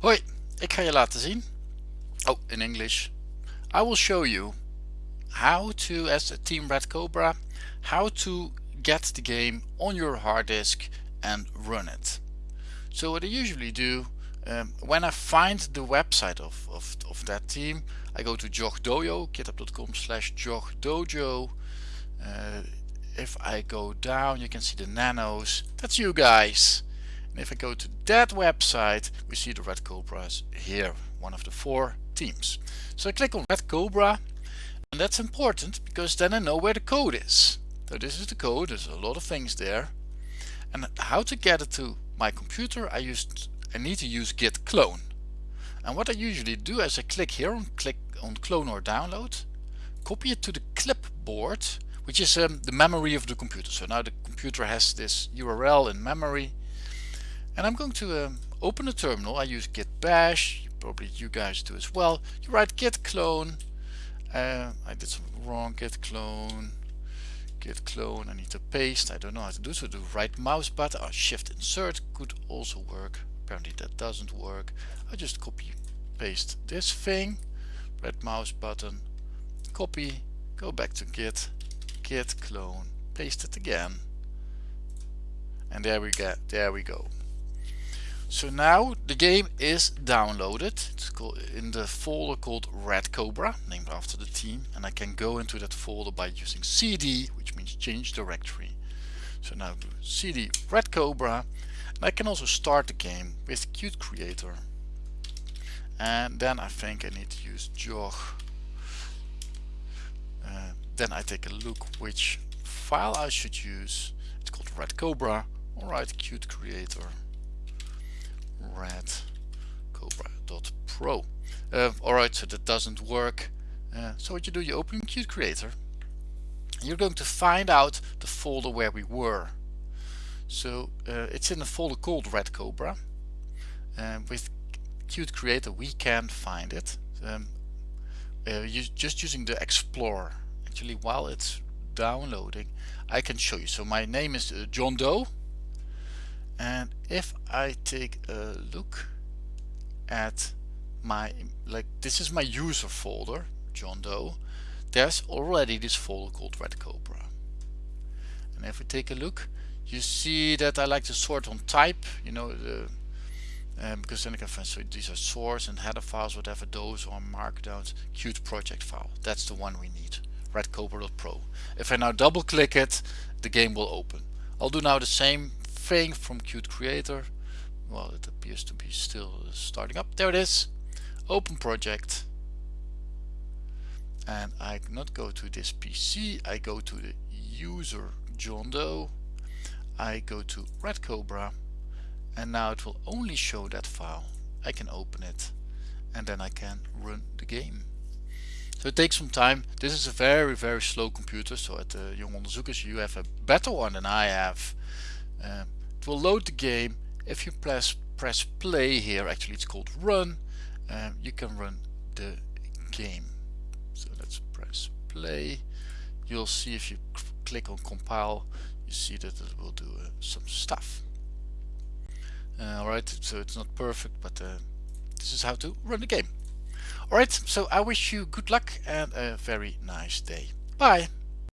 Hoi, ik ga je laten zien. Oh, in English. I will show you how to, as a Team Red Cobra, how to get the game on your hard disk and run it. So what I usually do, um, when I find the website of, of, of that team, I go to JogDojo, github.com slash JogDojo. Uh, if I go down, you can see the nanos. That's you guys. And if I go to that website, we see the Red Cobras here, one of the four teams. So I click on Red Cobra, and that's important because then I know where the code is. So this is the code, there's a lot of things there. And how to get it to my computer, I used I need to use git clone. And what I usually do is I click here on click on clone or download, copy it to the clipboard, which is um, the memory of the computer. So now the computer has this URL in memory and I'm going to um, open a terminal. I use git bash, probably you guys do as well. You write git clone. Uh, I did something wrong. Git clone. Git clone. I need to paste. I don't know how to do so. Do right mouse button or shift insert could also work. Apparently that doesn't work. I just copy paste this thing. Right mouse button. Copy. Go back to git. Git clone. Paste it again. And there we go. There we go. So now the game is downloaded. It's in the folder called Red Cobra, named after the team, and I can go into that folder by using cd, which means change directory. So now do cd Red Cobra, and I can also start the game with Qt Creator. And then I think I need to use jog. Uh, then I take a look which file I should use. It's called Red Cobra. Alright, Qt Creator red cobra.pro. Uh, Alright, so that doesn't work. Uh, so what you do, you open Qt Creator. You're going to find out the folder where we were. So uh, it's in a folder called Red Cobra. Uh, with Qt Creator we can find it. Um, uh, just using the Explorer. Actually while it's downloading I can show you. So my name is uh, John Doe and if I take a look at my like this is my user folder John Doe. There's already this folder called Red Cobra. And if we take a look you see that I like to sort on type you know the um, because then I can find so these are source and header files whatever those are markdowns Qt project file. That's the one we need redcobra.pro if I now double click it the game will open. I'll do now the same thing from Qt Creator. Well, it appears to be still starting up. There it is. Open project. And I not go to this PC. I go to the user John Doe. I go to Red Cobra. And now it will only show that file. I can open it. And then I can run the game. So it takes some time. This is a very, very slow computer. So at the Young Onderzoekers, you have a better one than I have. Um, will load the game. If you press press play here actually it's called run um, you can run the game. So let's press play. You'll see if you click on compile you see that it will do uh, some stuff. Uh, alright so it's not perfect but uh, this is how to run the game. Alright so I wish you good luck and a very nice day. Bye